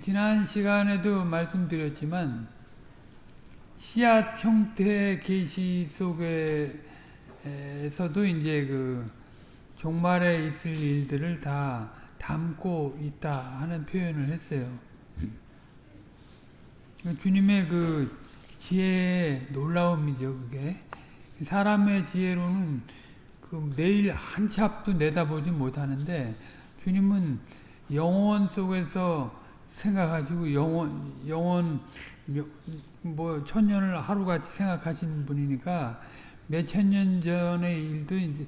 지난 시간에도 말씀드렸지만 씨앗 형태의 계시 속에서도 이제 그 종말에 있을 일들을 다 담고 있다 하는 표현을 했어요. 주님의 그 지혜의 놀라움이죠, 그게. 사람의 지혜로는 그 내일 한 치 앞도 내다보지 못하는데 주님은 영원 속에서 생각하시고 영원 영원 뭐 천년을 하루같이 생각하시는 분이니까 몇 천 년 전의 일도 이제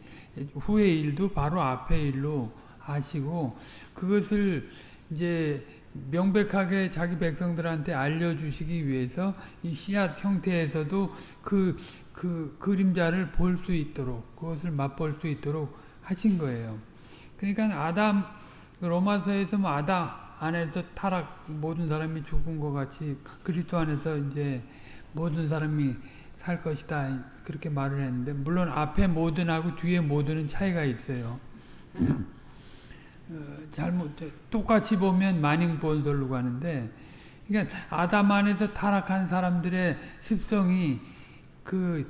후의 일도 바로 앞의 일로 아시고 그것을 이제 명백하게 자기 백성들한테 알려주시기 위해서 이 씨앗 형태에서도 그, 그 그림자를 볼 수 있도록 그것을 맛볼 수 있도록 하신 거예요. 그러니까 아담 로마서에서 뭐 아담 안에서 타락 모든 사람이 죽은 것 같이 그리스도 안에서 이제 모든 사람이 살 것이다 그렇게 말을 했는데 물론 앞에 모든하고 뒤에 모든은 차이가 있어요. 어, 잘못 똑같이 보면 만인 본설로 가는데 그러니까 아담 안에서 타락한 사람들의 습성이 그,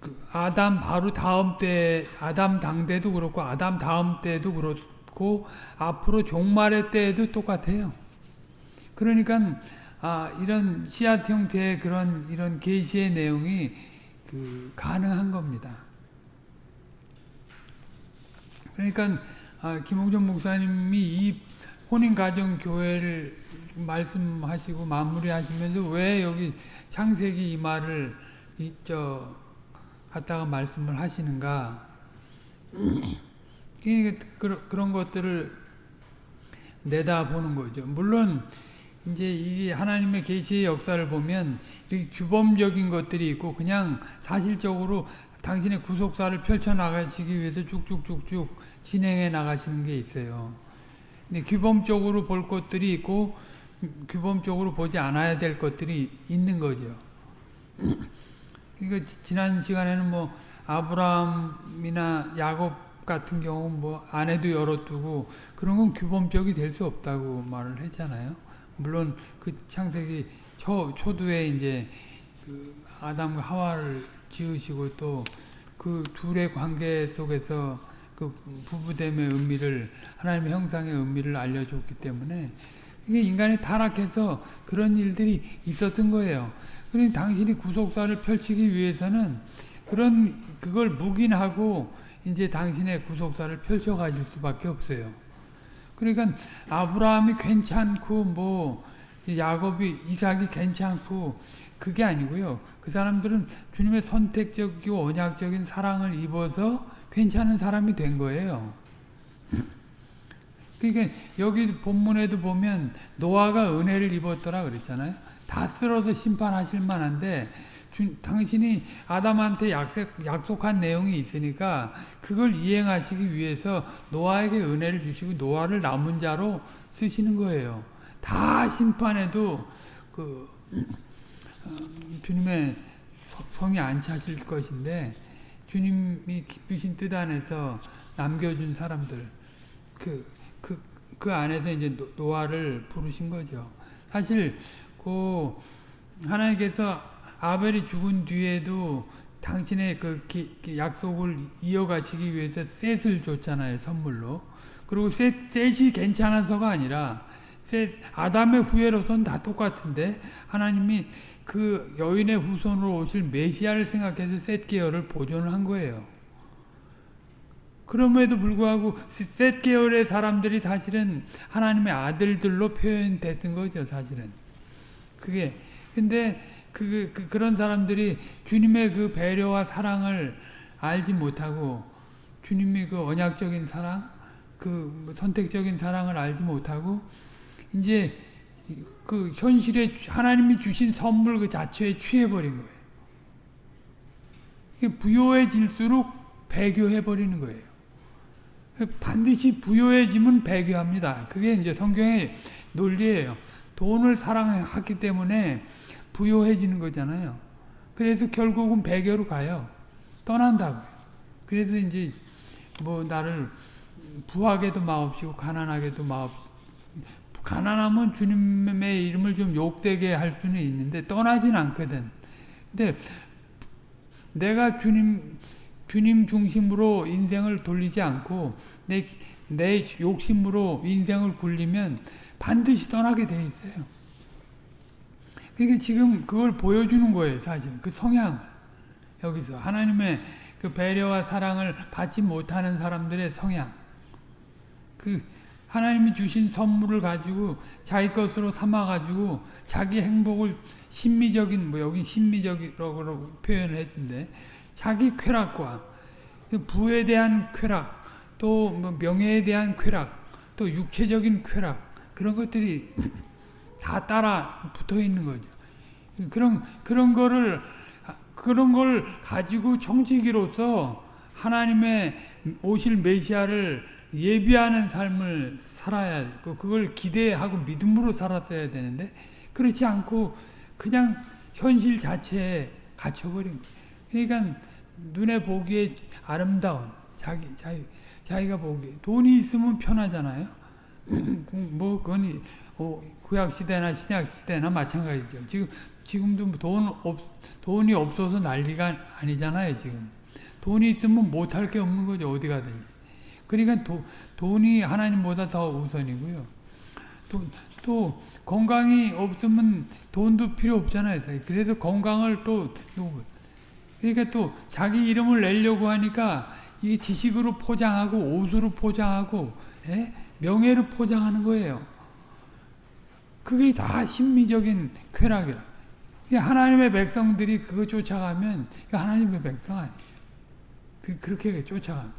그 아담 바로 다음 때 아담 당대도 그렇고 아담 다음 때도 그렇고 앞으로 종말의 때에도 똑같아요. 그러니까 아, 이런 씨앗 형태의 그런 이런 계시의 내용이 그 가능한 겁니다. 그러니까 아, 김홍전 목사님이 이 혼인가정 교회를 말씀하시고 마무리하시면서 왜 여기 창세기 이 말을 이저 갖다가 말씀을 하시는가? 그런 것들을 내다보는 거죠. 물론 이제 이 하나님의 계시의 역사를 보면 이렇게 규범적인 것들이 있고 그냥 사실적으로 당신의 구속사를 펼쳐 나가시기 위해서 쭉쭉쭉쭉 진행해 나가시는 게 있어요. 근데 규범적으로 볼 것들이 있고 규범적으로 보지 않아야 될 것들이 있는 거죠. 그러니까 지난 시간에는 뭐 아브라함이나 야곱 같은 경우 뭐 아내도 열어두고 그런 건 규범적이 될 수 없다고 말을 했잖아요. 물론 그 창세기 초, 초두에 이제 그 아담과 하와를 지으시고 또 그 둘의 관계 속에서 그 부부됨의 의미를 하나님의 형상의 의미를 알려줬기 때문에 이게 인간이 타락해서 그런 일들이 있었던 거예요. 그러니 당신이 구속사를 펼치기 위해서는 그런 그걸 묵인하고 이제 당신의 구속사를 펼쳐 가질 수밖에 없어요. 그러니까 아브라함이 괜찮고 뭐 야곱이 이삭이 괜찮고 그게 아니고요. 그 사람들은 주님의 선택적이고 언약적인 사랑을 입어서 괜찮은 사람이 된 거예요. 그러니까 여기 본문에도 보면 노아가 은혜를 입었더라 그랬잖아요. 다 쓸어서 심판하실 만한데 주, 당신이 아담한테 약속, 약속한 내용이 있으니까 그걸 이행하시기 위해서 노아에게 은혜를 주시고 노아를 남은 자로 쓰시는 거예요. 다 심판해도 그 어, 주님의 성이 안 차실 것인데 주님이 기쁘신 뜻 안에서 남겨준 사람들 그, 그, 그 안에서 이제 노아를 부르신 거죠. 사실 그 하나님께서 아벨이 죽은 뒤에도 당신의 그 기, 약속을 이어가시기 위해서 셋을 줬잖아요, 선물로. 그리고 셋, 셋이 괜찮아서가 아니라 셋, 아담의 후예로서는 다 똑같은데 하나님이 그 여인의 후손으로 오실 메시아를 생각해서 셋 계열을 보존을 한 거예요. 그럼에도 불구하고 셋 계열의 사람들이 사실은 하나님의 아들들로 표현됐던 거죠, 사실은. 그게 근데 그, 그 그런 사람들이 주님의 그 배려와 사랑을 알지 못하고 주님의 그 언약적인 사랑, 그 선택적인 사랑을 알지 못하고 이제 그 현실에 하나님이 주신 선물 그 자체에 취해버린 거예요. 부요해질수록 배교해버리는 거예요. 반드시 부요해지면 배교합니다. 그게 이제 성경의 논리예요. 돈을 사랑하기 때문에 부요해지는 거잖아요. 그래서 결국은 배교로 가요. 떠난다고. 그래서 이제 뭐 나를 부하게도 마옵시고 가난하게도 마옵 가난하면 주님의 이름을 좀 욕되게 할 수는 있는데 떠나진 않거든. 근데 내가 주님 주님 중심으로 인생을 돌리지 않고 내, 내 욕심으로 인생을 굴리면 반드시 떠나게 돼 있어요. 그러니까 지금 그걸 보여주는 거예요, 사실. 그 성향을. 여기서. 하나님의 그 배려와 사랑을 받지 못하는 사람들의 성향. 그, 하나님이 주신 선물을 가지고 자기 것으로 삼아가지고 자기 행복을 심미적인, 뭐 여기 심미적이라고 표현을 했는데 자기 쾌락과 그 부에 대한 쾌락, 또뭐 명예에 대한 쾌락, 또 육체적인 쾌락 그런 것들이 다 따라 붙어 있는 거죠. 그런 그런 거를 그런 걸 가지고 정치기로서 하나님의 오실 메시아를 예비하는 삶을 살아야 그걸 기대하고 믿음으로 살았어야 되는데 그렇지 않고 그냥 현실 자체에 갇혀버린 거예요. 그러니까 눈에 보기에 아름다운 자기 자기 자기가 보기 돈이 있으면 편하잖아요. 뭐 그건 구약 시대나 신약 시대나 마찬가지죠. 지금 지금도 돈 없, 돈이 없어서 난리가 아니잖아요. 지금 돈이 있으면 못할 게 없는 거죠. 어디 가든지. 그러니까 도, 돈이 하나님보다 더 우선이고요. 또, 또 건강이 없으면 돈도 필요 없잖아요. 그래서 건강을 또 그러니까 또 자기 이름을 내려고 하니까 이게 지식으로 포장하고 옷으로 포장하고 예? 명예로 포장하는 거예요. 그게 다 심미적인 쾌락이라. 하나님의 백성들이 그거 쫓아가면 하나님의 백성 아니죠. 그, 그렇게 쫓아갑니다.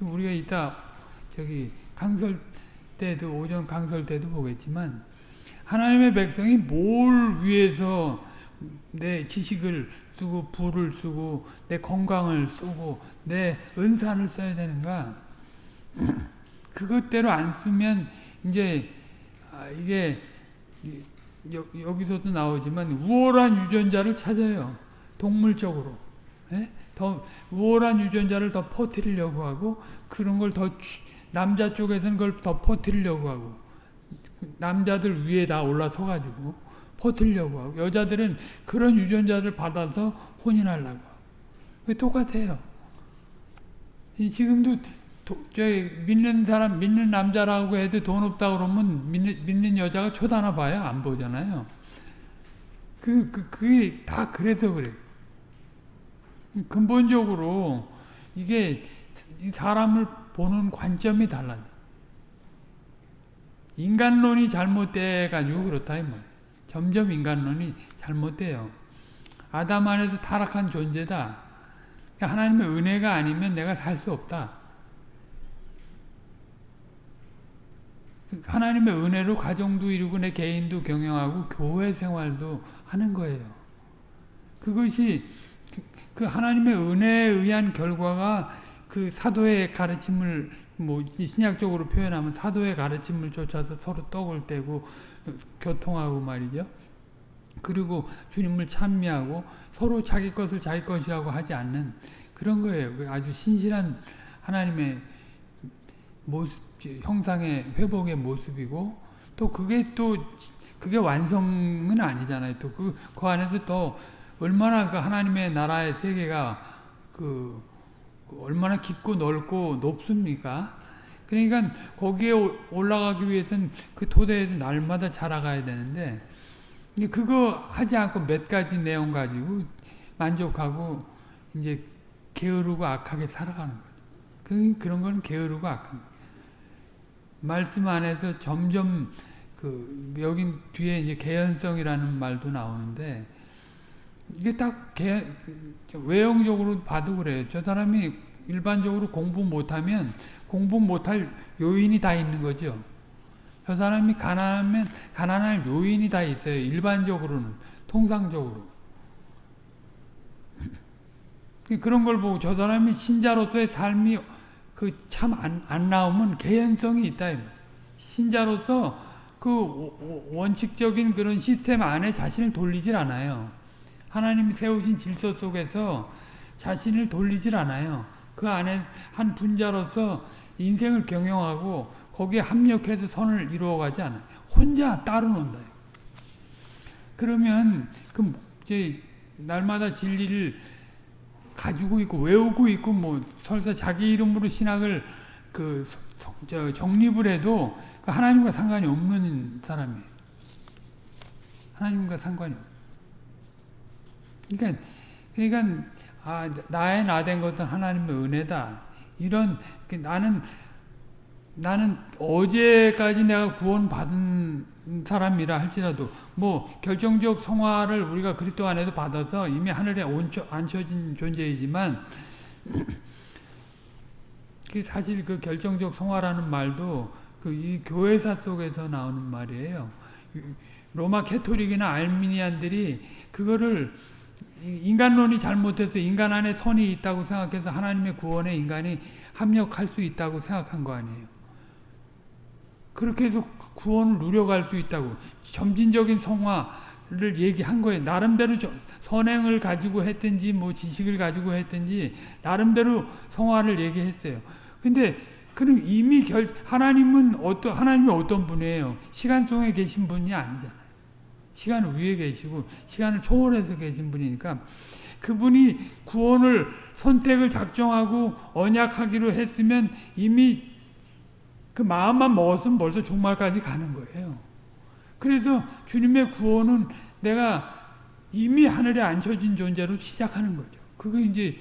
우리가 이따 저기 강설 때도 오전 강설 때도 보겠지만 하나님의 백성이 뭘 위해서 내 지식을 쓰고 부를 쓰고 내 건강을 쓰고 내 은사를 써야 되는가 그것대로 안 쓰면 이제 아, 이게 여기서도 나오지만 우월한 유전자를 찾아요 동물적으로 예? 더 우월한 유전자를 더 퍼뜨리려고 하고 그런 걸 더 남자 쪽에서는 그걸 더 퍼뜨리려고 하고 남자들 위에 다 올라서 가지고 퍼뜨리려고 하고 여자들은 그런 유전자를 받아서 혼인하려고 하고 똑같아요. 지금도 도, 저희 믿는 사람 믿는 남자라고 해도 돈 없다 그러면 믿는, 믿는 여자가 쳐다나 봐요 안 보잖아요. 그, 그 그게 다 그래서 그래. 근본적으로 이게 사람을 보는 관점이 달라. 인간론이 잘못돼 가지고 그렇다 이 말. 점점 인간론이 잘못돼요. 아담 안에서 타락한 존재다. 하나님의 은혜가 아니면 내가 살 수 없다. 하나님의 은혜로 가정도 이루고 내 개인도 경영하고 교회 생활도 하는 거예요. 그것이 그 하나님의 은혜에 의한 결과가 그 사도의 가르침을 뭐 신약적으로 표현하면 사도의 가르침을 쫓아서 서로 떡을 떼고 교통하고 말이죠. 그리고 주님을 찬미하고 서로 자기 것을 자기 것이라고 하지 않는 그런 거예요. 그 아주 신실한 하나님의 모습, 형상의 회복의 모습이고 또 그게 또 그게 완성은 아니잖아요. 또 그 그 안에서 또 얼마나 그 하나님의 나라의 세계가 그, 그 얼마나 깊고 넓고 높습니까? 그러니까 거기에 올라가기 위해서는 그 토대에서 날마다 자라가야 되는데 그거 하지 않고 몇 가지 내용 가지고 만족하고 이제 게으르고 악하게 살아가는 거죠. 그, 그런 거는 게으르고 악한 거예요. 말씀 안에서 점점 그 여긴 뒤에 이제 개연성이라는 말도 나오는데 이게 딱 개, 외형적으로 봐도 그래요. 저 사람이 일반적으로 공부 못하면 공부 못할 요인이 다 있는 거죠. 저 사람이 가난하면 가난할 요인이 다 있어요. 일반적으로는 통상적으로 그런 걸 보고 저 사람이 신자로서의 삶이 그 참 안 안 나오면 개연성이 있다. 신자로서 그 원칙적인 그런 시스템 안에 자신을 돌리질 않아요. 하나님이 세우신 질서 속에서 자신을 돌리질 않아요. 그 안에 한 분자로서 인생을 경영하고 거기에 합력해서 선을 이루어가지 않아요. 혼자 따로 논다. 그러면 그 날마다 진리를 가지고 있고 외우고 있고 뭐 설사 자기 이름으로 신학을 그 저 정립을 해도 그 하나님과 상관이 없는 사람이에요. 하나님과 상관이 없. 그러니까 그러니까 아 나의 나 된 것은 하나님의 은혜다. 이런 그 나는 나는 어제까지 내가 구원 받은 사람이라 할지라도 뭐 결정적 성화를 우리가 그리스도 안에서 받아서 이미 하늘에 얹혀, 앉혀진 존재이지만 그 사실 그 결정적 성화라는 말도 그 이 교회사 속에서 나오는 말이에요. 로마 캐토릭이나 알미니안들이 그거를 인간론이 잘못해서 인간 안에 선이 있다고 생각해서 하나님의 구원에 인간이 합력할 수 있다고 생각한 거 아니에요. 그렇게 해서 구원을 누려갈 수 있다고 점진적인 성화를 얘기한 거예요. 나름대로 선행을 가지고 했든지 뭐 지식을 가지고 했든지 나름대로 성화를 얘기했어요. 근데 그럼 이미 결 하나님은 어떤 하나님이 어떤 분이에요? 시간 속에 계신 분이 아니잖아요. 시간 위에 계시고 시간을 초월해서 계신 분이니까 그분이 구원을 선택을 작정하고 언약하기로 했으면 이미 그 마음만 먹었으면 벌써 종말까지 가는 거예요. 그래서 주님의 구원은 내가 이미 하늘에 앉혀진 존재로 시작하는 거죠. 그게 이제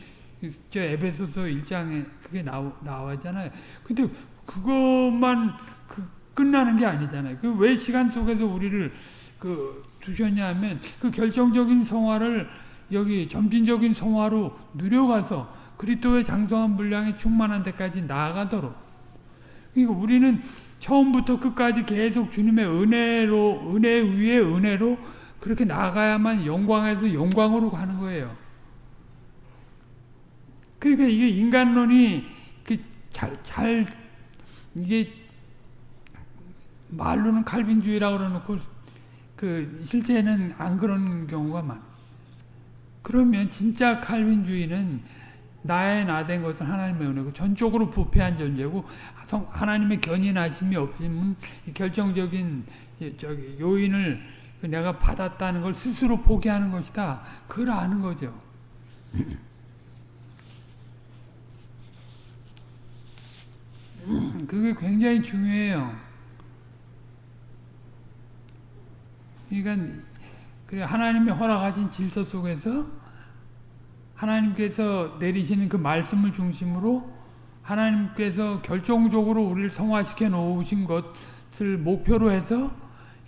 저 에베소서 1장에 그게 나오, 나와잖아요. 근데 그것만 그 끝나는 게 아니잖아요. 그 왜 시간 속에서 우리를 그 두셨냐 하면 그 결정적인 성화를 여기 점진적인 성화로 누려가서 그리스도의 장성한 분량에 충만한 데까지 나아가도록 그러니까 우리는 처음부터 끝까지 계속 주님의 은혜로 은혜 위에 은혜로 그렇게 나가야만 영광에서 영광으로 가는 거예요. 그러니까 이게 인간론이 잘, 잘, 이게 말로는 칼빈주의라고 그러놓고 그 실제는 안 그런 경우가 많아. 그러면 진짜 칼빈주의는 나의 나 된 것은 하나님의 은혜고 전적으로 부패한 존재고 하나님의 견인하심이 없으면 결정적인 저기 요인을 그 내가 받았다는 걸 스스로 포기하는 것이다. 그걸 아는 거죠. 그게 굉장히 중요해요. 그러니까 그래 하나님이 허락하신 질서 속에서 하나님께서 내리시는 그 말씀을 중심으로 하나님께서 결정적으로 우리를 성화시켜 놓으신 것을 목표로 해서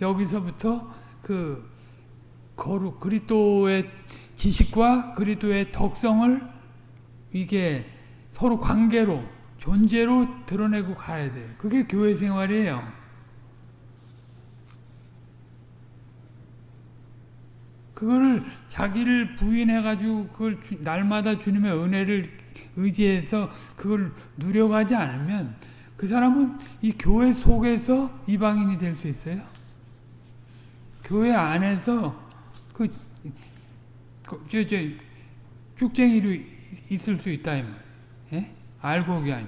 여기서부터 그 거룩 그리스도의 지식과 그리스도의 덕성을 이게 서로 관계로 존재로 드러내고 가야 돼요. 그게 교회 생활이에요. 그거를 자기를 부인해가지고 그걸 주, 날마다 주님의 은혜를 의지해서 그걸 누려가지 않으면 그 사람은 이 교회 속에서 이방인이 될 수 있어요. 교회 안에서 그, 그 저, 저, 쭉쟁이로 있을 수 있다, 이 말. 예? 알곡이 아니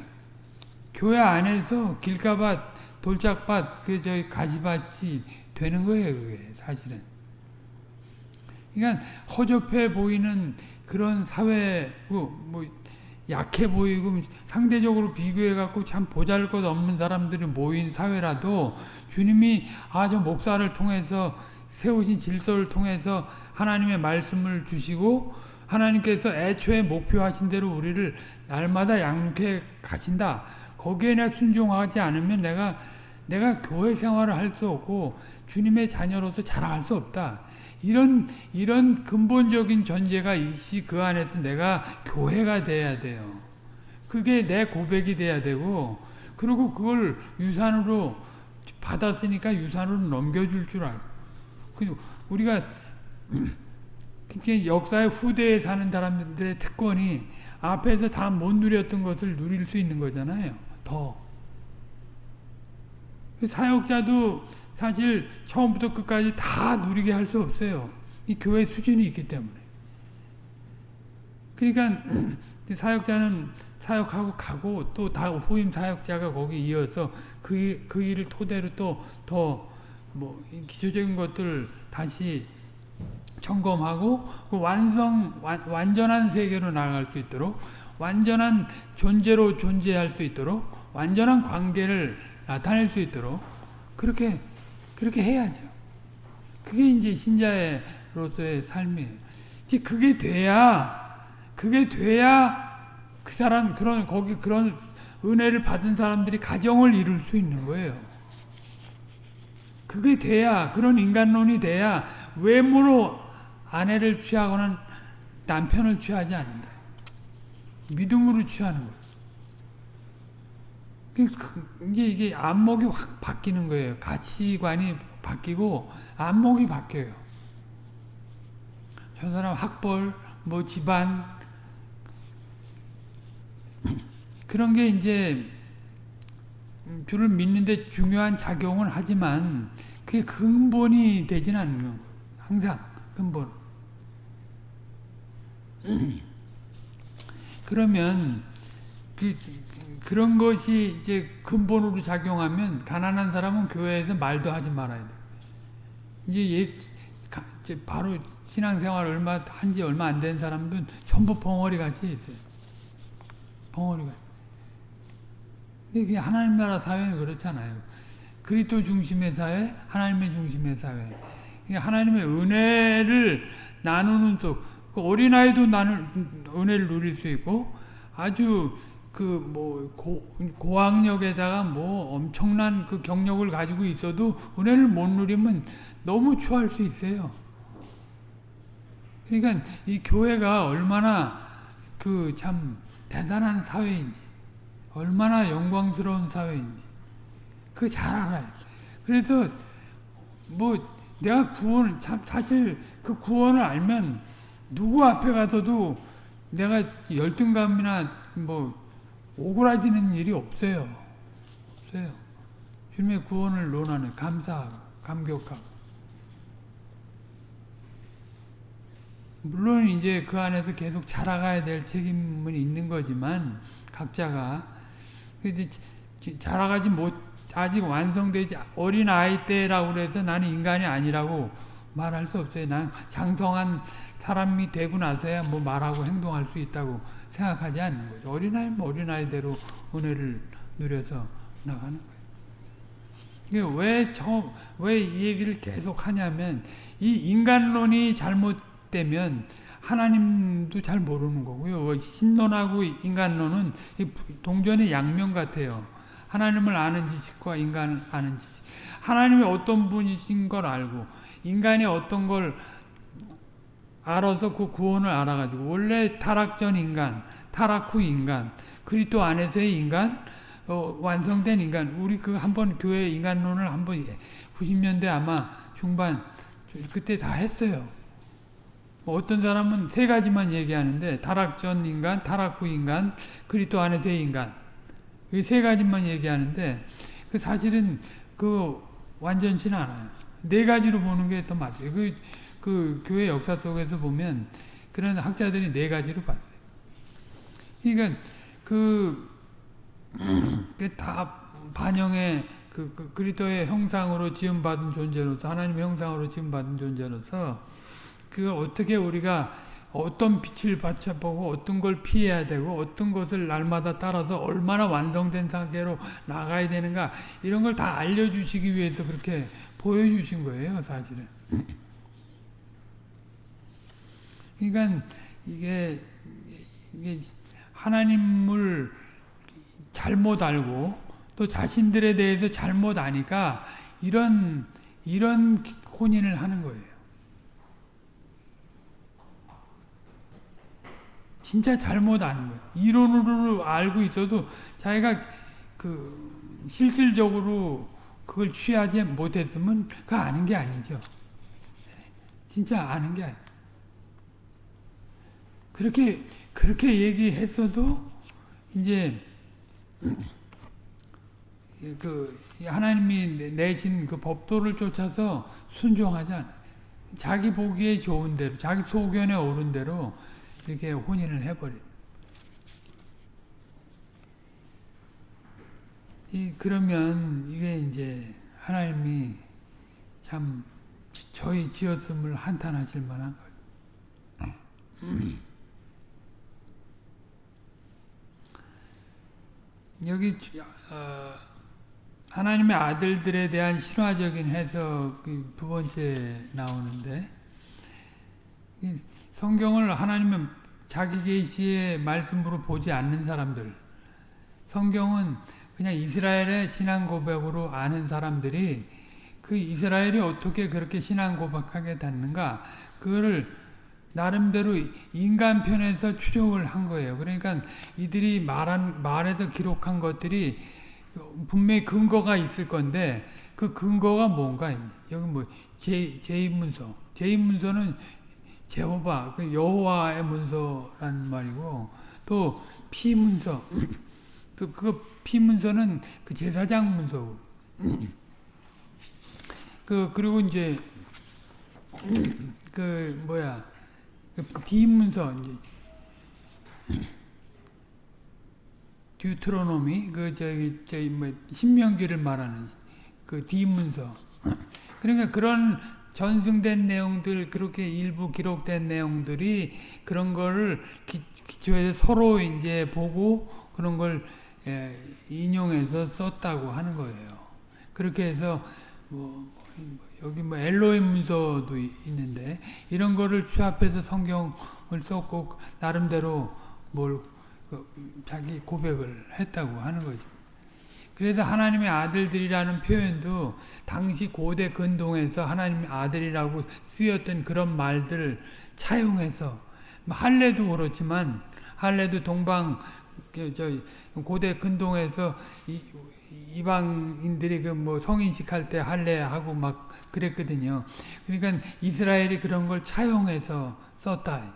교회 안에서 길가밭, 돌짝밭, 그, 저, 가시밭이 되는 거예요, 그게, 사실은. 그러니까, 허접해 보이는 그런 사회고, 뭐, 약해 보이고, 상대적으로 비교해 갖고 참 보잘 것 없는 사람들이 모인 사회라도, 주님이, 아, 저 목사를 통해서, 세우신 질서를 통해서 하나님의 말씀을 주시고, 하나님께서 애초에 목표하신 대로 우리를 날마다 양육해 가신다. 거기에 내 순종하지 않으면 내가 내가 교회 생활을 할 수 없고 주님의 자녀로서 자랑할 수 없다. 이런 이런 근본적인 전제가 있이 그 안에서 내가 교회가 돼야 돼요. 그게 내 고백이 돼야 되고 그리고 그걸 유산으로 받았으니까 유산으로 넘겨줄 줄 알고 우리가 역사의 후대에 사는 사람들의 특권이 앞에서 다 못 누렸던 것을 누릴 수 있는 거잖아요. 더. 사역자도 사실 처음부터 끝까지 다 누리게 할 수 없어요. 이 교회 수준이 있기 때문에. 그러니까 사역자는 사역하고 가고 또 다 후임 사역자가 거기 이어서 그, 일, 그 일을 토대로 또 더 뭐 기초적인 것들 다시 점검하고 그 완성 완, 완전한 세계로 나아갈 수 있도록 완전한 존재로 존재할 수 있도록 완전한 관계를 나타낼 수 있도록 그렇게 그렇게 해야죠. 그게 이제 신자로서의 삶이에요. 이제 그게 돼야 그게 돼야 그 사람 그런 거기 그런 은혜를 받은 사람들이 가정을 이룰 수 있는 거예요. 그게 돼야 그런 인간론이 돼야 외모로 아내를 취하거나 남편을 취하지 않는다. 믿음으로 취하는 거예요. 이게 이게 안목이 확 바뀌는 거예요. 가치관이 바뀌고 안목이 바뀌어요. 저 사람 학벌, 뭐 집안 그런 게 이제 주를 믿는데 중요한 작용은 하지만 그게 근본이 되진 않는 거예요. 항상 근본. 그러면 그, 그런 것이 이제 근본으로 작용하면 가난한 사람은 교회에서 말도 하지 말아야 돼. 이제 예, 이제 바로 신앙생활 얼마 한 지 얼마 안 된 사람들은 전부 벙어리 같이 있어요. 벙어리가. 근데 하나님 나라 사회는 그렇잖아요. 그리스도 중심의 사회, 하나님의 중심의 사회. 하나님의 은혜를 나누는 속, 그 어린아이도 나는 은혜를 누릴 수 있고, 아주 그뭐 고학력에다가 뭐 엄청난 그 경력을 가지고 있어도 은혜를 못 누리면 너무 추할 수 있어요. 그러니까 이 교회가 얼마나 그 참 대단한 사회인지, 얼마나 영광스러운 사회인지, 그거 잘 알아요. 그래서 뭐 내가 구원, 사실 그 구원을 알면 누구 앞에 가서도 내가 열등감이나 뭐 오그라지는 일이 없어요. 없어요. 주님의 구원을 논하는 감사하고 감격하고 물론 이제 그 안에서 계속 자라가야 될 책임은 있는 거지만 각자가 자라가지 못 아직 완성되지 어린 아이 때라고 그래서 나는 인간이 아니라고 말할 수 없어요. 난 장성한 사람이 되고 나서야 뭐 말하고 행동할 수 있다고 생각하지 않는 거죠. 어린아이면 어린아이대로 은혜를 누려서 나가는 거예요. 왜, 저, 왜이 얘기를 계속 하냐면, 이 인간론이 잘못되면 하나님도 잘 모르는 거고요. 신론하고 인간론은 동전의 양면 같아요. 하나님을 아는 지식과 인간을 아는 지식. 하나님이 어떤 분이신 걸 알고, 인간이 어떤 걸 알아서 그 구원을 알아가지고 원래 타락 전 인간, 타락 후 인간, 그리스도 안에서의 인간, 어, 완성된 인간. 우리 그 한번 교회 인간론을 한번 90년대 아마 중반 그때 다 했어요. 뭐 어떤 사람은 세 가지만 얘기하는데 타락 전 인간, 타락 후 인간, 그리스도 안에서의 인간. 이 세 가지만 얘기하는데 그 사실은 그 완전치는 않아요. 네 가지로 보는 게 더 맞아요. 그 그 교회 역사 속에서 보면 그런 학자들이 네 가지로 봤어요. 그러니까 그, 다 반영의 그, 그 그리스도의 형상으로 지음 받은 존재로서 하나님의 형상으로 지음 받은 존재로서 그걸 어떻게 우리가 어떤 빛을 받쳐보고 어떤 걸 피해야 되고 어떤 것을 날마다 따라서 얼마나 완성된 상태로 나가야 되는가 이런 걸 다 알려주시기 위해서 그렇게 보여주신 거예요 사실은. 그러니까 이게, 이게 하나님을 잘못 알고 또 자신들에 대해서 잘못 아니까 이런 이런 혼인을 하는 거예요. 진짜 잘못 아는 거예요. 이론으로 알고 있어도 자기가 그 실질적으로 그걸 취하지 못했으면 그 아는 게 아니죠. 진짜 아는 게 아니에요. 그렇게 그렇게 얘기했어도 이제 그 하나님이 내신 그 법도를 쫓아서 순종하지 않아. 자기 보기에 좋은 대로, 자기 소견에 오른 대로 이렇게 혼인을 해버려. 이 그러면 이게 이제 하나님이 참 저희 지었음을 한탄하실 만한 거예요. 여기 어, 하나님의 아들들에 대한 신화적인 해석이 두 번째 나오는데 성경을 하나님의 자기 계시의 말씀으로 보지 않는 사람들 성경은 그냥 이스라엘의 신앙 고백으로 아는 사람들이 그 이스라엘이 어떻게 그렇게 신앙 고백하게 됐는가 그거를 나름대로 인간 편에서 추적을 한 거예요. 그러니까 이들이 말한 말에서 기록한 것들이 분명히 근거가 있을 건데 그 근거가 뭔가 여기 뭐 제, 제2문서. 제2문서는 제호바 그 여호와의 문서라는 말이고 또 피문서. 또 그 피문서는 그 제사장 문서고 그 그리고 이제 그 뭐야 그 디문서 이제 듀트로노미 그 저기 저기 뭐 신명기를 말하는 그 디문서 그러니까 그런 전승된 내용들 그렇게 일부 기록된 내용들이 그런 거를 기, 기초해서 서로 이제 보고 그런 걸 예, 인용해서 썼다고 하는 거예요. 그렇게 해서 뭐, 뭐 여기 뭐 엘로임 문서도 있는데 이런 거를 취합해서 성경을 썼고 나름대로 뭘그 자기 고백을 했다고 하는 거죠. 그래서 하나님의 아들들이라는 표현도 당시 고대 근동에서 하나님의 아들이라고 쓰였던 그런 말들을 차용해서 뭐 할례도 그렇지만 할례도 동방 그저 고대 근동에서 이, 이방인들이 그 뭐 성인식 할 때 할례하고 막 그랬거든요. 그러니까 이스라엘이 그런 걸 차용해서 썼다.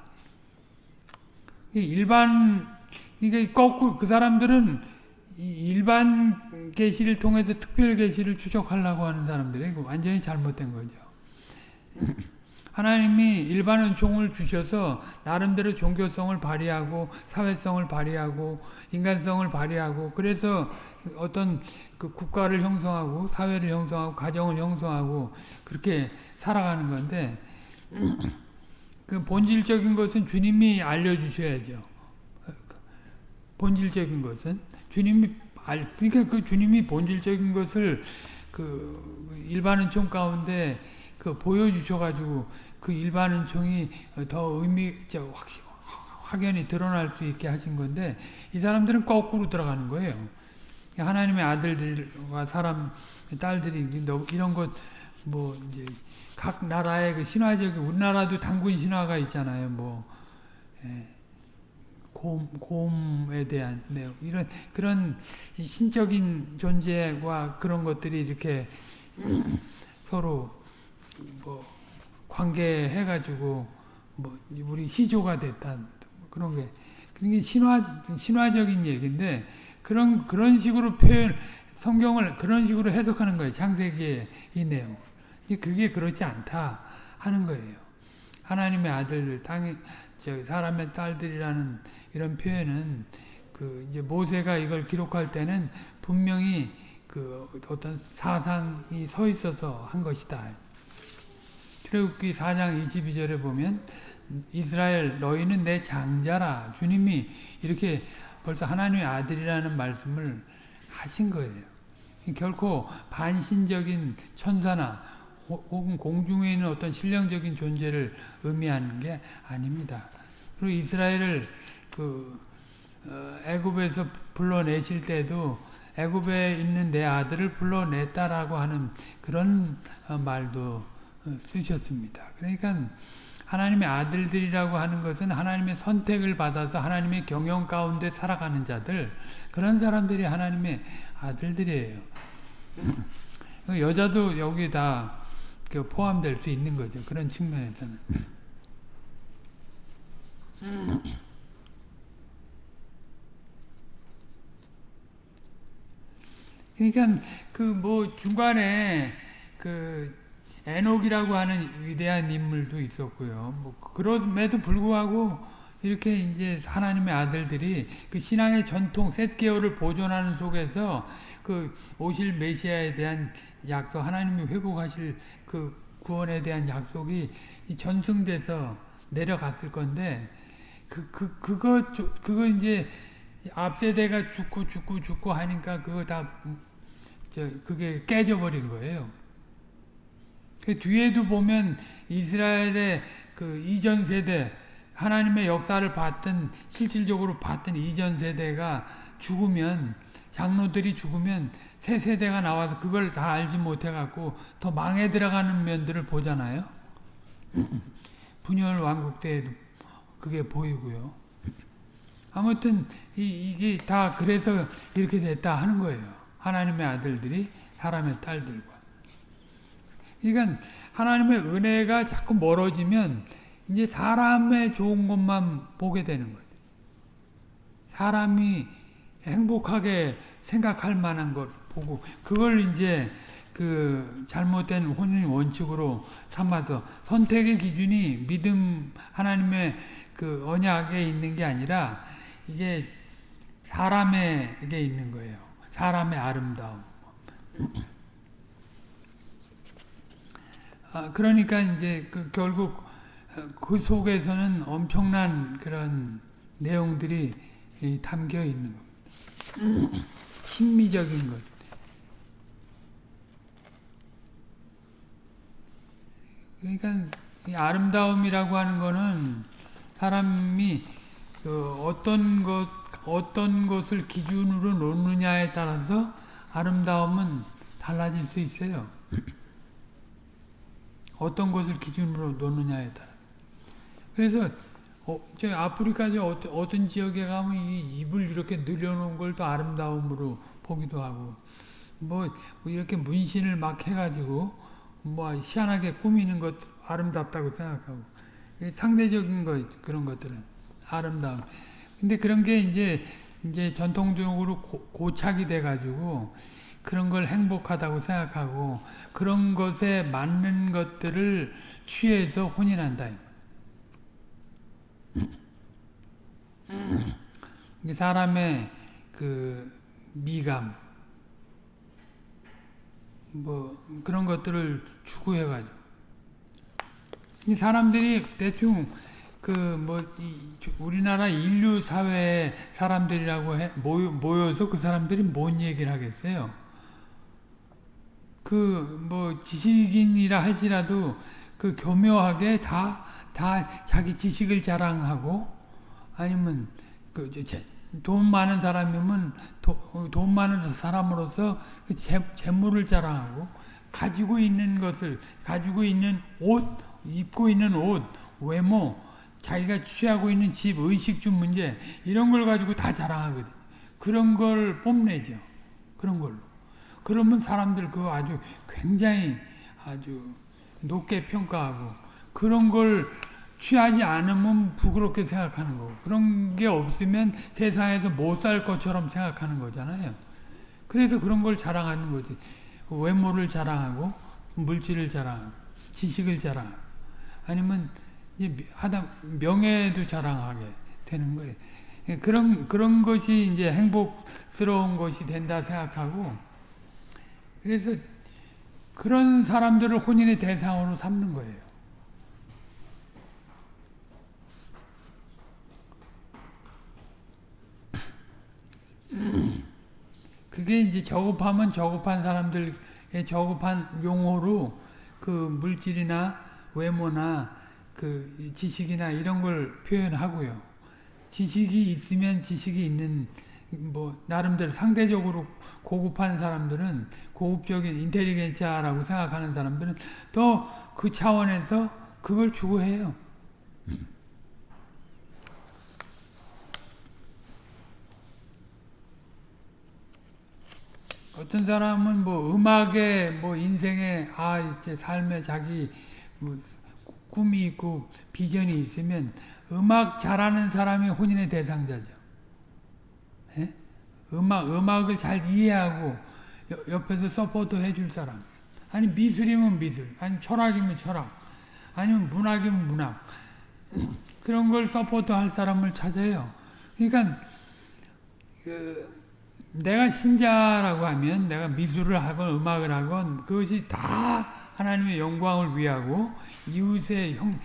일반 이게 거꾸로 그 사람들은 일반 계시를 통해서 특별 계시를 추적하려고 하는 사람들이 완전히 잘못된 거죠. 하나님이 일반은 종을 주셔서 나름대로 종교성을 발휘하고 사회성을 발휘하고 인간성을 발휘하고 그래서 어떤 그 국가를 형성하고 사회를 형성하고 가정을 형성하고 그렇게 살아가는 건데 그 본질적인 것은 주님이 알려주셔야죠. 본질적인 것은 주님이 알 그러니까 그 주님이 본질적인 것을 그 일반은 총 가운데 그 보여주셔가지고 그 일반은총이 더 의미 확 확연히 드러날 수 있게 하신 건데 이 사람들은 거꾸로 들어가는 거예요. 하나님의 아들들과 사람 딸들이 이런 것 뭐 이제 각 나라의 그 신화적인 우리나라도 당군 신화가 있잖아요. 뭐 예. 곰, 곰에 대한 내용 이런 그런 신적인 존재와 그런 것들이 이렇게 서로 뭐 관계해 가지고 뭐 우리 시조가 됐다. 그런 게 그게 신화 신화적인 얘기인데 그런 그런 식으로 표현 성경을 그런 식으로 해석하는 거예요. 창세기의 이 내용 그게 그렇지 않다 하는 거예요. 하나님의 아들 땅에 저 사람의 딸들이라는 이런 표현은 그 이제 모세가 이걸 기록할 때는 분명히 그 어떤 사상이 서 있어서 한 것이다. 출애굽기 4장 22절에 보면 이스라엘 너희는 내 장자라 주님이 이렇게 벌써 하나님의 아들이라는 말씀을 하신 거예요. 결코 반신적인 천사나 혹은 공중에 있는 어떤 신령적인 존재를 의미하는 게 아닙니다. 그리고 이스라엘을 그 어, 애굽에서 불러내실 때도 애굽에 있는 내 아들을 불러냈다라고 하는 그런 어, 말도 어, 쓰셨습니다. 그러니까 하나님의 아들들이라고 하는 것은 하나님의 선택을 받아서 하나님의 경영 가운데 살아가는 자들 그런 사람들이 하나님의 아들들이에요. 여자도 여기 다그 포함될 수 있는 거죠. 그런 측면에서는. 그러니까 그 뭐 중간에 그 에녹이라고 하는 위대한 인물도 있었고요. 뭐 그럼에도 불구하고 이렇게 이제 하나님의 아들들이 그 신앙의 전통 셋개월을 보존하는 속에서 그 오실 메시아에 대한 약속 하나님이 회복하실 그 구원에 대한 약속이 전승돼서 내려갔을 건데 그 그 그, 거 그거 이제 앞 세대가 죽고 죽고 죽고 하니까 그거 다 저, 그게 깨져버린 거예요. 그 뒤에도 보면 이스라엘의 그 이전 세대 하나님의 역사를 봤던 실질적으로 봤던 이전 세대가 죽으면 장로들이 죽으면 새 세대가 나와서 그걸 다 알지 못해 갖고 더 망해 들어가는 면들을 보잖아요. 분열 왕국 때에도 그게 보이고요. 아무튼 이, 게다 그래서 이렇게 됐다 하는 거예요. 하나님의 아들들이 사람의 딸들과. 그러니까 하나님의 은혜가 자꾸 멀어지면 이제 사람의 좋은 것만 보게 되는 거예요. 사람이 행복하게 생각할 만한 것 보고 그걸 이제 그 잘못된 혼인 원칙으로 삼아서 선택의 기준이 믿음 하나님의 그 언약에 있는 게 아니라 이게 사람에게 있는 거예요. 사람의 아름다움. 아, 그러니까 이제 그 결국 그 속에서는 엄청난 그런 내용들이 담겨 있는 겁니다. 심미적인 것. 그러니까 아름다움이라고 하는 거는 사람이 그 어떤 것 어떤 것을 기준으로 놓느냐에 따라서 아름다움은 달라질 수 있어요. 어떤 것을 기준으로 놓느냐에 따라. 그래서 어, 저 아프리카 저 어떤, 어떤 지역에 가면 이 입을 이렇게 늘려놓은 걸 또 아름다움으로 보기도 하고 뭐, 뭐 이렇게 문신을 막 해가지고 뭐 희한하게 꾸미는 것 아름답다고 생각하고 상대적인 것 그런 것들은 아름다움. 근데 그런 게 이제 이제 전통적으로 고, 착이 돼가지고 그런 걸 행복하다고 생각하고 그런 것에 맞는 것들을 취해서 혼인한다. 사람의 그 미감 뭐 그런 것들을 추구해 가지고 이 사람들이 대충 그 뭐 우리나라 인류 사회 사람들이라고 해 모여, 모여서 그 사람들이 뭔 얘기를 하겠어요? 그 뭐 지식인이라 할지라도 그 교묘하게 다 다 자기 지식을 자랑하고 아니면 그 돈 많은 사람이면 도, 돈 많은 사람으로서 그 재, 재물을 자랑하고 가지고 있는 것을 가지고 있는 옷 입고 있는 옷 외모 자기가 취하고 있는 집 의식주 문제 이런 걸 가지고 다 자랑하거든 그런 걸 뽐내죠. 그런 걸로 그러면 사람들 그거 아주 굉장히 아주 높게 평가하고 그런 걸 취하지 않으면 부끄럽게 생각하는 거고 그런 게 없으면 세상에서 못 살 것처럼 생각하는 거잖아요. 그래서 그런 걸 자랑하는 거지. 외모를 자랑하고 물질을 자랑하고 지식을 자랑하고 아니면 하다 명예도 자랑하게 되는 거예요. 그런 그런 것이 이제 행복스러운 것이 된다 생각하고 그래서 그런 사람들을 혼인의 대상으로 삼는 거예요. 그게 이제 저급하면 저급한 사람들의 저급한 용어로 그 물질이나 외모나 그 지식이나 이런 걸 표현하고요. 지식이 있으면 지식이 있는 뭐 나름대로 상대적으로 고급한 사람들은 고급적인 인텔리겐자라고 생각하는 사람들은 또그 차원에서 그걸 추구해요. 어떤 사람은 뭐 음악에 뭐 인생에 아 이제 삶에 자기 뭐 꿈이 있고 비전이 있으면 음악 잘하는 사람이 혼인의 대상자죠. 예? 음악 음악을 잘 이해하고 옆에서 support 해줄 사람. 아니 미술이면 미술, 아니 철학이면 철학, 아니면 문학이면 문학. 그런 걸 support 할 사람을 찾아요. 그러니까 그 내가 신자라고 하면 내가 미술을 하건 음악을 하건 그것이 다 하나님의 영광을 위하고 이웃의 형,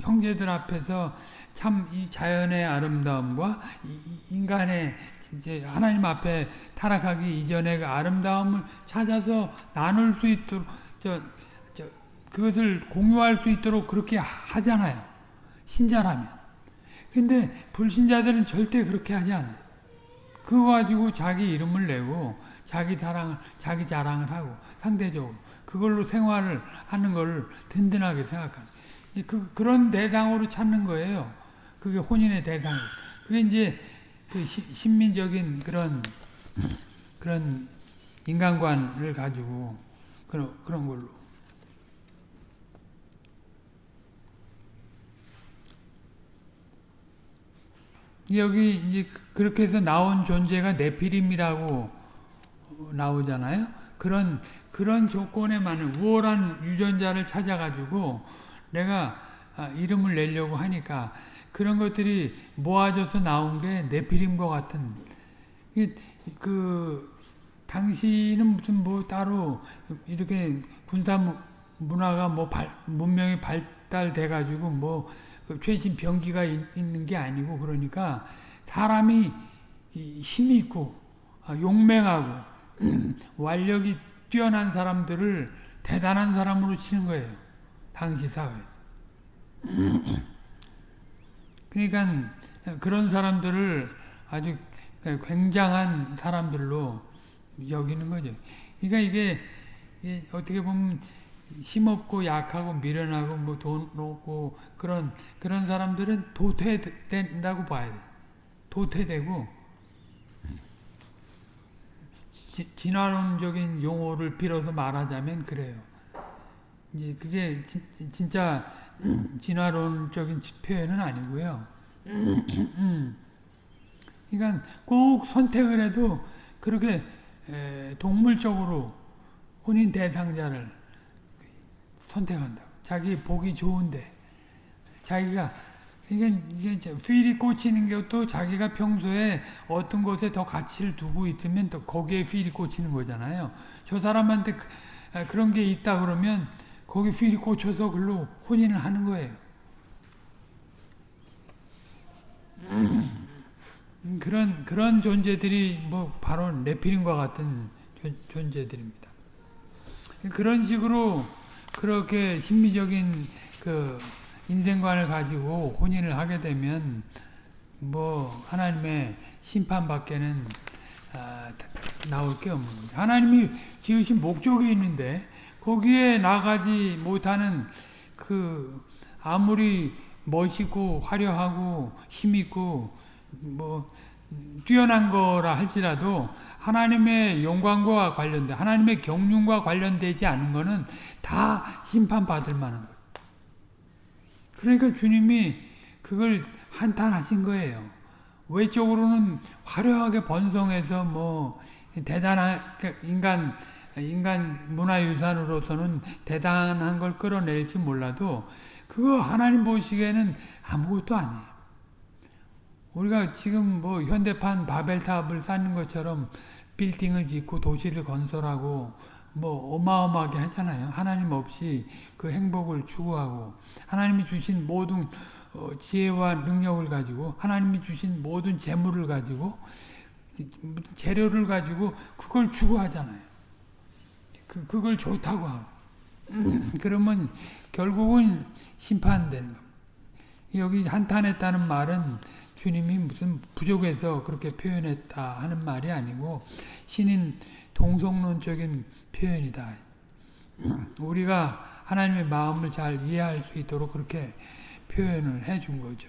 형제들 앞에서 참 이 자연의 아름다움과 인간의 이제 하나님 앞에 타락하기 이전의 그 아름다움을 찾아서 나눌 수 있도록 저, 저 그것을 공유할 수 있도록 그렇게 하잖아요. 신자라면. 근데 불신자들은 절대 그렇게 하지 않아요. 그거 가지고 자기 이름을 내고 자기 사랑을 자기 자랑을 하고 상대적으로 그걸로 생활을 하는 걸 든든하게 생각하는 그 그런 대상으로 찾는 거예요. 그게 혼인의 대상. 그게 이제 그 시, 신민적인 그런 그런 인간관을 가지고 그런 그런 걸로. 여기 이제 그렇게 해서 나온 존재가 네피림이라고 나오잖아요. 그런 그런 조건에 맞는 우월한 유전자를 찾아가지고 내가 아, 이름을 내려고 하니까 그런 것들이 모아져서 나온 게 네피림과 같은 그 당시는 무슨 뭐 따로 이렇게 군사 문화가 뭐 발, 문명이 발달돼 가지고 뭐그 최신 병기가 있는 게 아니고 그러니까 사람이 힘이 있고 아, 용맹하고 완력이 뛰어난 사람들을 대단한 사람으로 치는 거예요. 당시 사회. 그러니까 그런 사람들을 아주 굉장한 사람들로 여기는 거죠. 그러니까 이게 어떻게 보면 힘없고 약하고 미련하고 뭐 돈 없고 그런 그런 사람들은 도태된다고 봐야 돼. 도태되고 지, 진화론적인 용어를 빌어서 말하자면 그래요. 이제 그게 지, 진짜 진화론적인 표현은 아니고요. 그러니까 꼭 선택을 해도 그렇게 동물적으로 혼인 대상자를 선택한다. 자기 보기 좋은데 자기가 그러니까 이게 휠이 꽂히는 것도 자기가 평소에 어떤 곳에 더 가치를 두고 있으면 또 거기에 휠이 꽂히는 거잖아요. 저 사람한테 그, 그런 게 있다 그러면 거기 휠이 꽂혀서 글로 혼인을 하는 거예요. 그런 그런 존재들이 뭐 바로 네피림과 같은 존재들입니다. 그런 식으로 그렇게 심미적인 그 인생관을 가지고 혼인을 하게 되면 뭐 하나님의 심판밖에는 아, 나올 게 없는 거죠. 하나님이 지으신 목적이 있는데 거기에 나가지 못하는 그 아무리 멋있고 화려하고 힘있고 뭐 뛰어난 거라 할지라도 하나님의 영광과 관련된 하나님의 경륜과 관련되지 않은 거는 다 심판받을 만한 거예요. 그러니까 주님이 그걸 한탄하신 거예요. 외적으로는 화려하게 번성해서 뭐 대단한 그러니까 인간 인간 문화유산으로서는 대단한 걸 끌어낼지 몰라도 그거 하나님 보시기에는 아무것도 아니에요. 우리가 지금 뭐 현대판 바벨탑을 쌓는 것처럼 빌딩을 짓고 도시를 건설하고 뭐 어마어마하게 하잖아요. 하나님 없이 그 행복을 추구하고 하나님이 주신 모든 어, 지혜와 능력을 가지고 하나님이 주신 모든 재물을 가지고 재료를 가지고 그걸 추구하잖아요. 그, 그걸 좋다고 하고. 그러면 결국은 심판되는 겁니다. 여기 한탄했다는 말은 주님이 무슨 부족해서 그렇게 표현했다 하는 말이 아니고 신인 동성론적인 표현이다. 우리가 하나님의 마음을 잘 이해할 수 있도록 그렇게 표현을 해 준 거죠.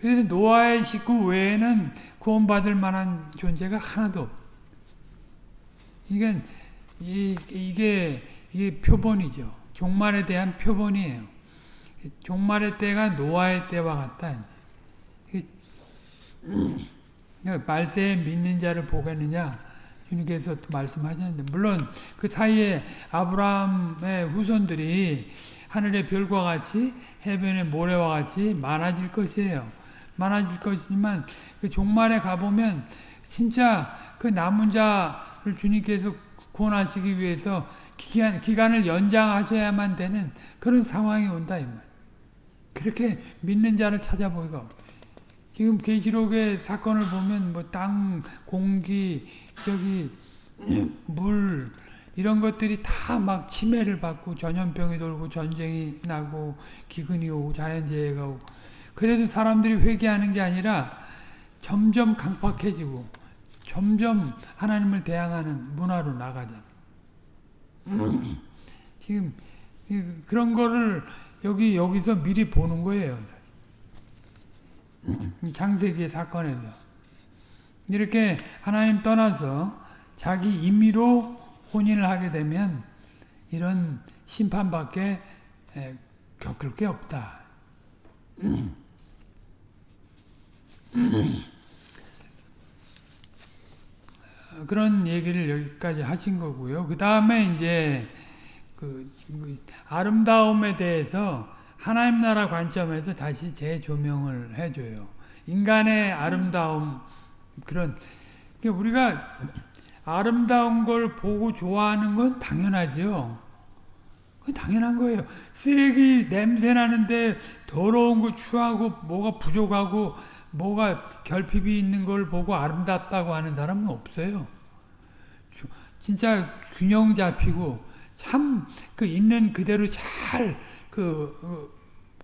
그래서 노아의 식구 외에는 구원받을 만한 존재가 하나도 이게, 이게, 이게 표본이죠. 종말에 대한 표본이에요. 종말의 때가 노아의 때와 같다. 말세에 믿는 자를 보겠느냐? 주님께서 또 말씀하셨는데 물론 그 사이에 아브라함의 후손들이 하늘의 별과 같이 해변의 모래와 같이 많아질 것이에요. 많아질 것이지만 그 종말에 가보면 진짜 그 남은 자를 주님께서 구원하시기 위해서 기간, 기간을 연장하셔야만 되는 그런 상황이 온다 이 말. 그렇게 믿는 자를 찾아보기가 지금 계시록의 사건을 보면 뭐 땅, 공기, 저기 물 이런 것들이 다 막 치매를 받고 전염병이 돌고 전쟁이 나고 기근이 오고 자연재해가 오고. 그래도 사람들이 회개하는 게 아니라 점점 강팍해지고 점점 하나님을 대항하는 문화로 나가잖아. 지금 그런 거를 여기 여기서 미리 보는 거예요. 장세기의 사건에서 이렇게 하나님 떠나서 자기 임의로 혼인을 하게 되면 이런 심판밖에 겪을 게 없다. 그런 얘기를 여기까지 하신 거고요. 그 다음에 이제 그, 그 아름다움에 대해서 하나님 나라 관점에서 다시 재조명을 해줘요. 인간의 아름다움 그런 그러니까 우리가 아름다운 걸 보고 좋아하는 건 당연하죠. 그 당연한 거예요. 쓰레기 냄새 나는데 더러운 거 추하고 뭐가 부족하고 뭐가 결핍이 있는 걸 보고 아름답다고 하는 사람은 없어요. 진짜 균형 잡히고 참 그 있는 그대로 잘그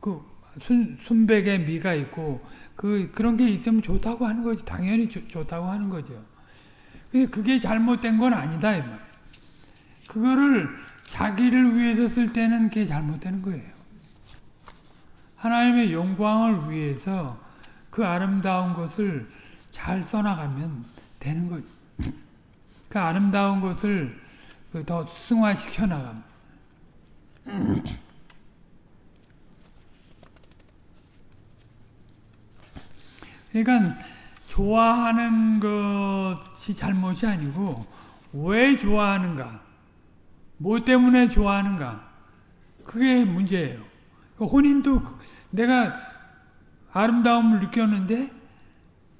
그 순, 순백의 미가 있고 그 그런 게 있으면 좋다고 하는 거지 당연히 좋, 좋다고 하는 거죠. 그게 잘못된 건 아니다 이 말. 그거를 자기를 위해서 쓸 때는 그게 잘못되는 거예요. 하나님의 영광을 위해서 그 아름다운 것을 잘 써나가면 되는 거죠. 그 아름다운 것을 그더 승화시켜 나갑니다. 그러니까 좋아하는 것이 잘못이 아니고 왜 좋아하는가? 뭐 때문에 좋아하는가? 그게 문제예요. 그 혼인도 내가 아름다움을 느꼈는데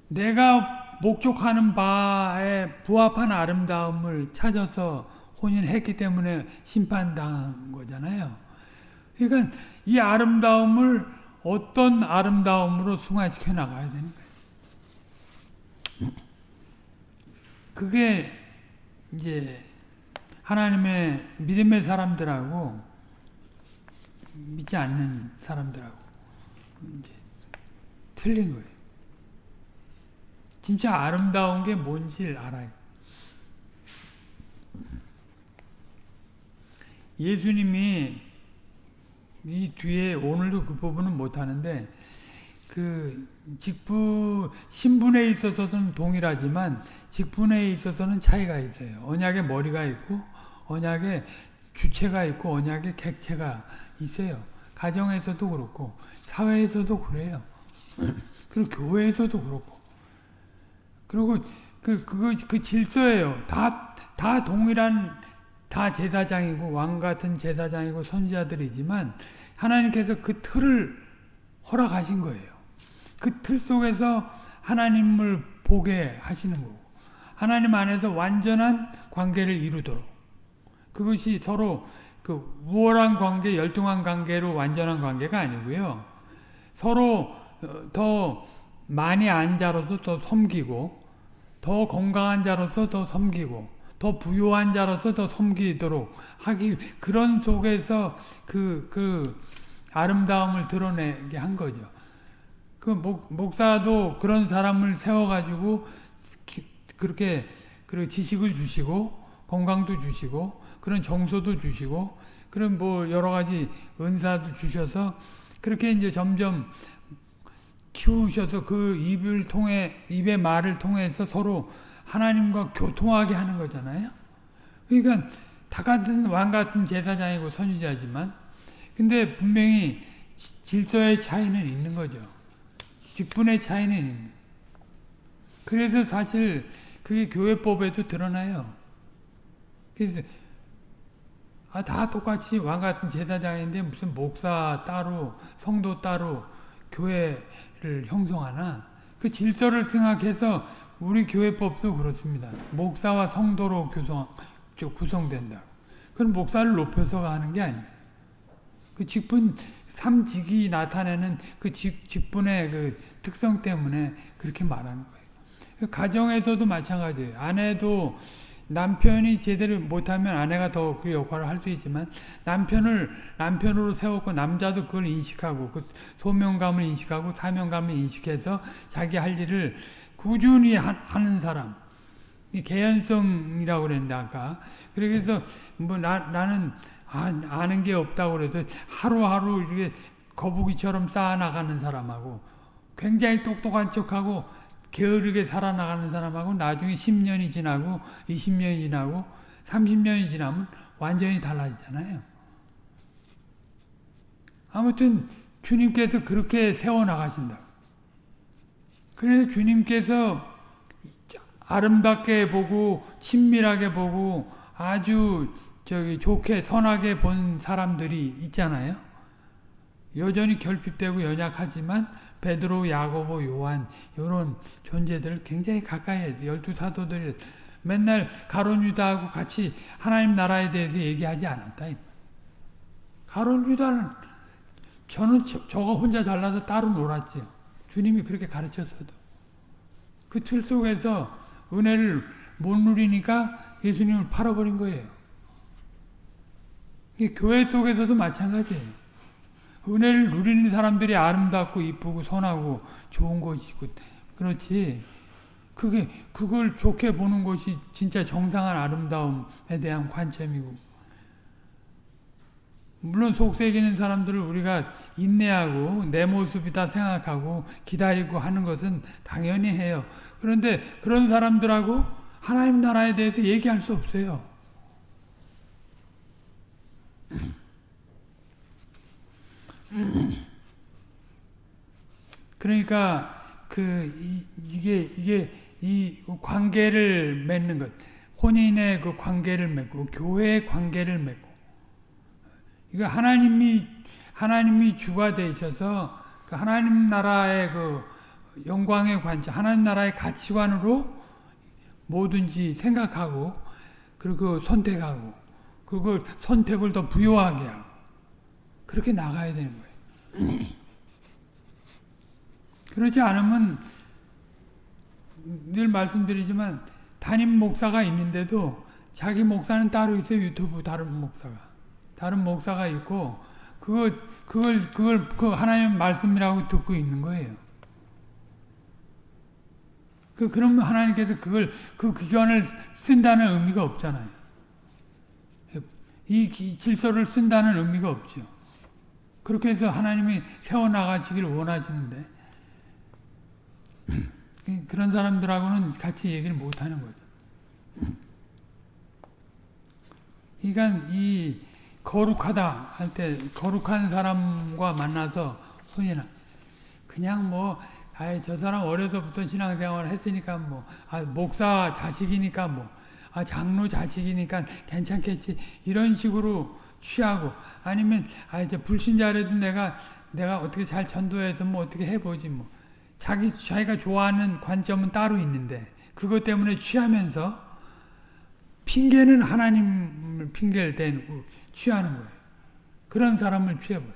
내가 목적하는 바에 부합한 아름다움을 찾아서 혼인했기 때문에 심판당한 거잖아요. 그러니까 이 아름다움을 어떤 아름다움으로 승화시켜 나가야 되는. 그게 이제 하나님의 믿음의 사람들하고 믿지 않는 사람들하고 이제 틀린 거예요. 진짜 아름다운 게 뭔지 알아요. 예수님이 이 뒤에 오늘도 그 부분은 못하는데 그 직분 신분에 있어서는 동일하지만 직분에 있어서는 차이가 있어요. 언약의 머리가 있고 언약의 주체가 있고 언약의 객체가 있어요. 가정에서도 그렇고 사회에서도 그래요. 그리고 교회에서도 그렇고 그리고 그 그거 그 질서예요. 다 다 동일한 다 제사장이고 왕 같은 제사장이고 선지자들이지만 하나님께서 그 틀을 허락하신 거예요. 그 틀 속에서 하나님을 보게 하시는 거고 하나님 안에서 완전한 관계를 이루도록 그것이 서로 그 우월한 관계, 열등한 관계로 완전한 관계가 아니고요. 서로 더 많이 안 자로서 더 섬기고 더 건강한 자로서 더 섬기고 더 부유한 자로서 더 섬기도록 하기 그런 속에서 그, 그 아름다움을 드러내게 한 거죠. 그 목, 목사도 그런 사람을 세워가지고 그렇게 그 지식을 주시고 건강도 주시고 그런 정서도 주시고 그런 뭐 여러 가지 은사도 주셔서 그렇게 이제 점점 키우셔서 그 입을 통해 입의 말을 통해서 서로 하나님과 교통하게 하는 거잖아요. 그러니까 다 같은 왕 같은 제사장이고 선지자지만 근데 분명히 질서의 차이는 있는 거죠. 직분의 차이는 있는. 그래서 사실 그게 교회법에도 드러나요. 그래서 아, 다 똑같이 왕 같은 제사장인데 무슨 목사 따로, 성도 따로 교회 를 형성하나? 그 질서를 생각해서 우리 교회법도 그렇습니다. 목사와 성도로 구성, 구성된다. 그건 목사를 높여서 하는 게 아니에요. 그 직분, 삼직이 나타내는 그 직, 직분의 그 특성 때문에 그렇게 말하는 거예요. 그 가정에서도 마찬가지예요. 아내도 남편이 제대로 못하면 아내가 더 그 역할을 할 수 있지만 남편을 남편으로 세웠고 남자도 그걸 인식하고 그 소명감을 인식하고 사명감을 인식해서 자기 할 일을 꾸준히 하 는 사람. 개연성이라고 그랬는데 아까. 그래서 뭐 나, 나는 아, 아는 게 없다고 그래서 하루하루 이렇게 거북이처럼 쌓아나가는 사람하고 굉장히 똑똑한 척하고 게으르게 살아나가는 사람하고 나중에 10년이 지나고 20년이 지나고 30년이 지나면 완전히 달라지잖아요. 아무튼 주님께서 그렇게 세워나가신다. 그래서 주님께서 아름답게 보고 친밀하게 보고 아주 저기 좋게 선하게 본 사람들이 있잖아요. 여전히 결핍되고 연약하지만 베드로, 야고보, 요한 이런 존재들 굉장히 가까이 해서 열두 사도들이 맨날 가론 유다하고 같이 하나님 나라에 대해서 얘기하지 않았다. 가론 유다는 저는 저, 저가 혼자 잘나서 따로 놀았지. 주님이 그렇게 가르쳤어도. 그 틀 속에서 은혜를 못 누리니까 예수님을 팔아버린 거예요. 교회 속에서도 마찬가지예요. 은혜를 누리는 사람들이 아름답고 이쁘고 선하고 좋은 것이고 그렇지 그게 그걸 좋게 보는 것이 진짜 정상한 아름다움에 대한 관점이고 물론 속색이는 사람들을 우리가 인내하고 내 모습이다 생각하고 기다리고 하는 것은 당연히 해요. 그런데 그런 사람들하고 하나님 나라에 대해서 얘기할 수 없어요. 그러니까 그 이, 게 이게 이 관계를 맺는 것, 혼인의 그 관계를 맺고 교회의 관계를 맺고 이거 하나님이 하나님이 주가 되셔서 그 하나님 나라의 그 영광의 관점, 하나님 나라의 가치관으로 뭐든지 생각하고 그리고 선택하고 그걸 선택을 더 부여하게 하고 그렇게 나가야 되는 거예요. 그렇지 않으면 늘 말씀드리지만 담임 목사가 있는데도 자기 목사는 따로 있어요. 유튜브 다른 목사가. 다른 목사가 있고 그걸 그걸 그걸 그 하나님 말씀이라고 듣고 있는 거예요. 그 그러면 하나님께서 그걸 그 기관을 쓴다는 의미가 없잖아요. 이 질서를 쓴다는 의미가 없죠. 그렇게 해서 하나님이 세워나가시길 원하시는데 그런 사람들하고는 같이 얘기를 못하는 거죠. 그러니까 이 거룩하다 할 때 거룩한 사람과 만나서 손이나 그냥 뭐 아이 저 사람 어려서부터 신앙생활을 했으니까 뭐 아, 목사 자식이니까 뭐 아, 장로 자식이니까 괜찮겠지 이런 식으로 취하고 아니면 아 이제 불신자라도 내가 내가 어떻게 잘 전도해서 뭐 어떻게 해보지 뭐 자기 자기가 좋아하는 관점은 따로 있는데 그것 때문에 취하면서 핑계는 하나님을 핑계를 대고 취하는 거예요. 그런 사람을 취해버려.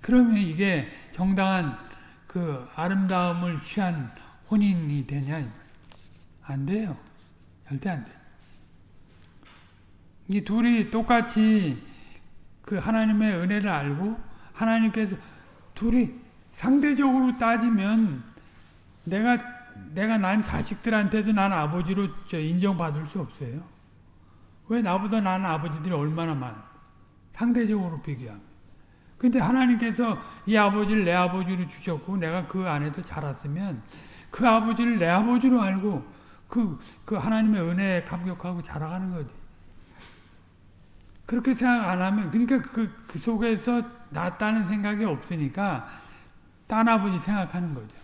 그러면 이게 정당한 그 아름다움을 취한 혼인이 되냐? 안 돼요. 절대 안 돼. 이 둘이 똑같이 그 하나님의 은혜를 알고 하나님께서 둘이 상대적으로 따지면 내가 내가 난 자식들한테도 난 아버지로 인정받을 수 없어요. 왜 나보다 나는 아버지들이 얼마나 많아? 상대적으로 비교하면. 근데 하나님께서 이 아버지를 내 아버지로 주셨고 내가 그 안에서 자랐으면 그 아버지를 내 아버지로 알고 그, 그 하나님의 은혜에 감격하고 자라가는 거지. 그렇게 생각 안 하면, 그러니까 그, 그 속에서 낫다는 생각이 없으니까 딴 아버지 생각하는 거죠.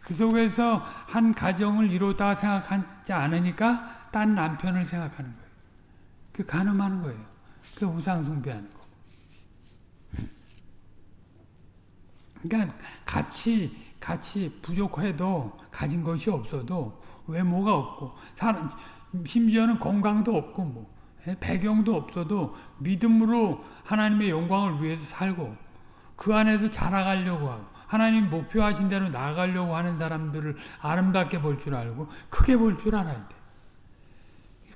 그 속에서 한 가정을 이루었다 생각하지 않으니까 딴 남편을 생각하는 거예요. 그 간음하는 거예요. 그 우상 숭배하는 거. 그러니까 같이 같이 부족해도 가진 것이 없어도 외모가 없고 사람 심지어는 건강도 없고 뭐 예, 배경도 없어도 믿음으로 하나님의 영광을 위해서 살고 그 안에서 자라가려고 하고 하나님 목표하신 대로 나아가려고 하는 사람들을 아름답게 볼 줄 알고 크게 볼 줄 알아야 돼.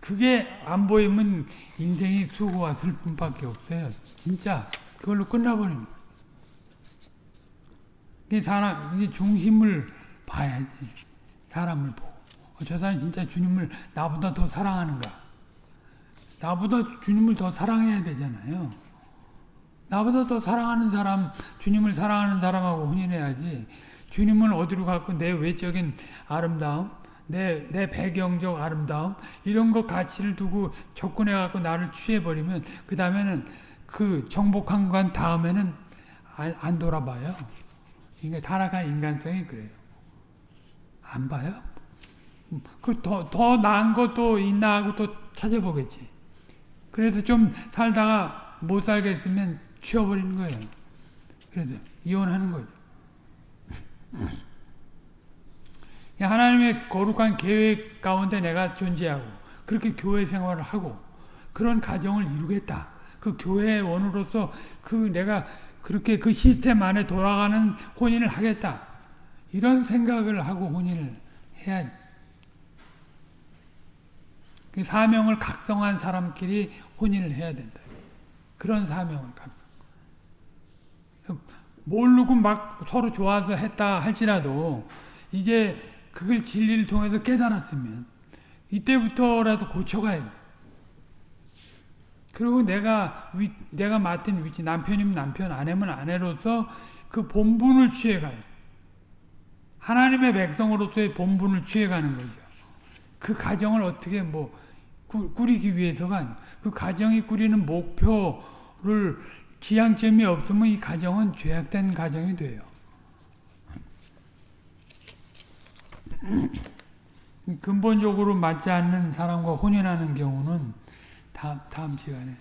그게 안 보이면 인생이 수고와 슬픔밖에 없어요. 진짜 그걸로 끝나버립니다. 이게 사람 이게 중심을 봐야지 사람을 보고 어, 저 사람 진짜 주님을 나보다 더 사랑하는가? 나보다 주님을 더 사랑해야 되잖아요. 나보다 더 사랑하는 사람, 주님을 사랑하는 사람하고 혼인해야지. 주님은 어디로 갈고 내 외적인 아름다움, 내, 내 배경적 아름다움, 이런 거 가치를 두고 접근해갖고 나를 취해버리면, 그 다음에는 그 정복한 건 다음에는 안, 안 돌아봐요. 이게 타락한 인간성이 그래요. 안 봐요? 그 더, 더 나은 것도 있나 하고 또 찾아보겠지. 그래서 좀 살다가 못 살겠으면 치워버리는 거예요. 그래서 이혼하는 거죠. 하나님의 거룩한 계획 가운데 내가 존재하고 그렇게 교회 생활을 하고 그런 가정을 이루겠다. 그 교회의 원으로서 그 내가 그렇게 그 시스템 안에 돌아가는 혼인을 하겠다. 이런 생각을 하고 혼인을 해야 그 사명을 각성한 사람끼리 혼인을 해야 된다. 그런 사명을 각성. 모르고 막 서로 좋아서 했다 할지라도 이제 그걸 진리를 통해서 깨달았으면 이때부터라도 고쳐가야 돼. 그리고 내가 위, 내가 맡은 위치 남편이면 남편 아내면 아내로서 그 본분을 취해가요. 하나님의 백성으로서의 본분을 취해가는 거죠. 그 가정을 어떻게 뭐 꾸, 꾸리기 위해서가 그 가정이 꾸리는 목표를 지향점이 없으면 이 가정은 죄악된 가정이 돼요. 근본적으로 맞지 않는 사람과 혼인하는 경우는 다음, 다음 시간에